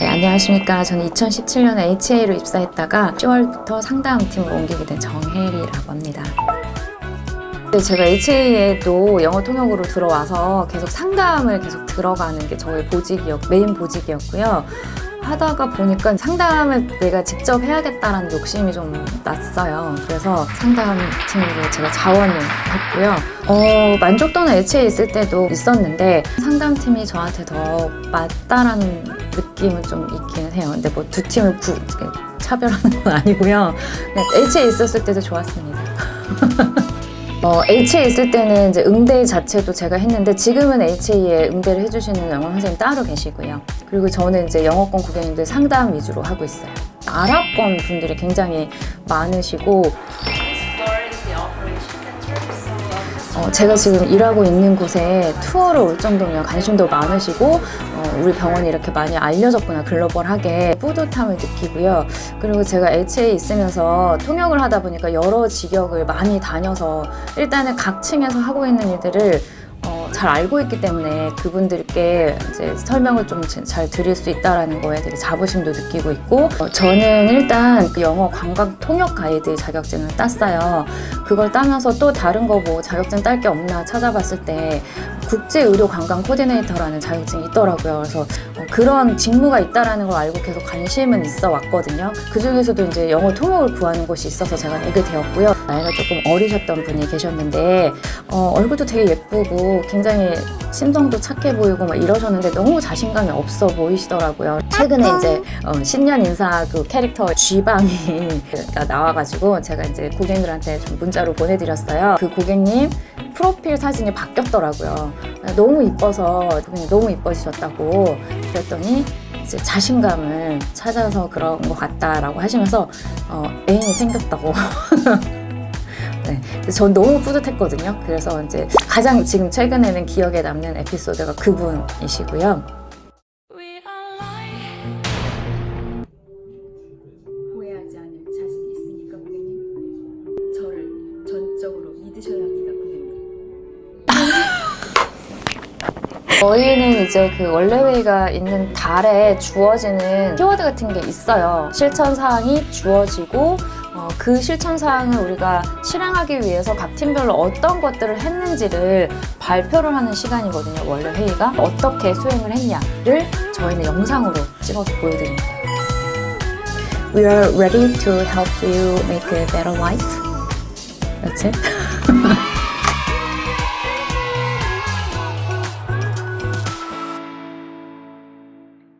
네, 안녕하십니까. 저는 2017년에 HA로 입사했다가 10월부터 상담팀으로 옮기게 된 정혜리라고 합니다. 네, 제가 HA에도 영어 통역으로 들어와서 계속 상담을 계속 들어가는 게 저의 보직이었, 메인 보직이었고요. 하다가 보니까 상담을 내가 직접 해야겠다라는 욕심이 좀 났어요. 그래서 상담 팀으로 제가 자원을 했고요. 어, 만족도는 HA에 있을 때도 있었는데 상담팀이 저한테 더 맞다라는 느낌은 좀 있기는 해요. 근데 뭐 두 팀을 구, 차별하는 건 아니고요. 네, HA에 있었을 때도 좋았습니다. 어, HA에 있을 때는 이제 응대 자체도 제가 했는데 지금은 HA에 응대를 해주시는 영어 선생님 따로 계시고요. 그리고 저는 이제 영어권 고객님들 상담 위주로 하고 있어요. 아랍권 분들이 굉장히 많으시고 어, 제가 지금 일하고 있는 곳에 투어를 올 정도면 관심도 많으시고 어, 우리 병원이 이렇게 많이 알려졌구나 글로벌하게 뿌듯함을 느끼고요. 그리고 제가 HA에 있으면서 통역을 하다 보니까 여러 직역을 많이 다녀서 일단은 각 층에서 하고 있는 일들을 어, 잘 알고 있기 때문에 그분들께 이제 설명을 좀 잘 드릴 수 있다라는 거에 되게 자부심도 느끼고 있고 어, 저는 일단 그 영어 관광 통역 가이드 자격증을 땄어요. 그걸 따면서 또 다른 거 뭐 자격증 딸 게 없나 찾아봤을 때 국제 의료 관광 코디네이터라는 자격증이 있더라고요. 그래서 어, 그런 직무가 있다라는 걸 알고 계속 관심은 있어 왔거든요. 그 중에서도 이제 영어 통역을 구하는 곳이 있어서 제가 오게 되었고요. 나이가 조금 어리셨던 분이 계셨는데 어, 얼굴도 되게 예쁘고 심성도 착해 보이고 막 이러셨는데 너무 자신감이 없어 보이시더라고요. 최근에 이제 어, 신년 인사 그 캐릭터 G방이 나와가지고 제가 이제 고객님들한테 좀 문자로 보내드렸어요. 그 고객님 프로필 사진이 바뀌었더라고요. 너무 이뻐서 고객님 너무 이뻐지셨다고 그랬더니 이제 자신감을 찾아서 그런 것 같다라고 하시면서 어, 애인이 생겼다고. 네, 전 너무 뿌듯했거든요. 그래서 이제 가장 지금 최근에는 기억에 남는 에피소드가 그분이시고요. 저희는 이제 그 원래회의가 있는 달에 주어지는 키워드 같은 게 있어요. 실천 사항이 주어지고 어, 그 실천 사항을 우리가 실행하기 위해서 각 팀별로 어떤 것들을 했는지를 발표를 하는 시간이거든요. 원래 회의가 어떻게 수행을 했냐를 저희는 영상으로 찍어서 보여드립니다. We are ready to help you make a better life. That's it.